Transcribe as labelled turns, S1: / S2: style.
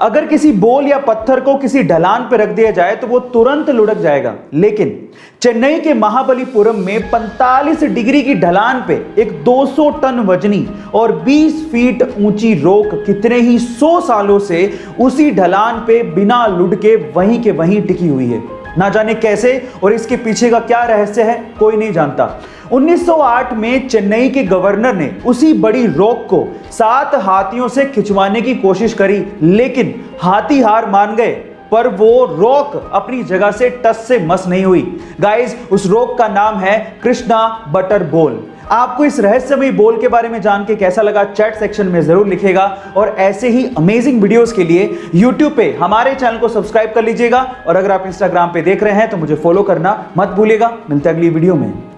S1: अगर किसी बोल या पत्थर को किसी ढलान पर रख दिया जाए तो वो तुरंत लुढ़क जाएगा। लेकिन चेन्नई के महाबलीपुरम में 45 डिग्री की ढलान पे एक 200 टन वजनी और 20 फीट ऊँची रोक कितने ही 100 सालों से उसी ढलान पे बिना लुढ़के वहीं के वहीं टिकी हुई है। ना जाने कैसे और इसके पीछे का क्या रहस्य है, कोई नहीं जानता। 1908 में चेन्नई के गवर्नर ने उसी बड़ी रॉक को सात हाथियों से खिंचवाने की कोशिश करी, लेकिन हाथी हार मान गए, पर वो रॉक अपनी जगह से टस से मस नहीं हुई। गाइस, उस रॉक का नाम है कृष्णा बटर बोल आपको इस रहस्यमयी बोल के बारे में जान के कैसा लगा? चैट सेक्शन में ज़रूर लिखेगा और ऐसे ही अमेजिंग वीडियोस के लिए यूट्यूब पे हमारे चैनल को सब्सक्राइब कर लीजिएगा। और अगर आप इंस्टाग्राम पे देख रहे हैं तो मुझे फॉलो करना मत भूलिएगा। मिलते अगली वीडियो में।